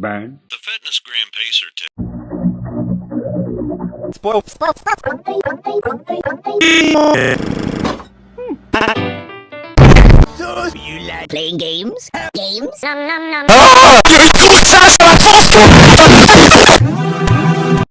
Band. The FitnessGram Pacer tip. Spoil. Spoil. Do you like playing games? Games? Nom nom nom. Ah! You're good, Sasha! I'm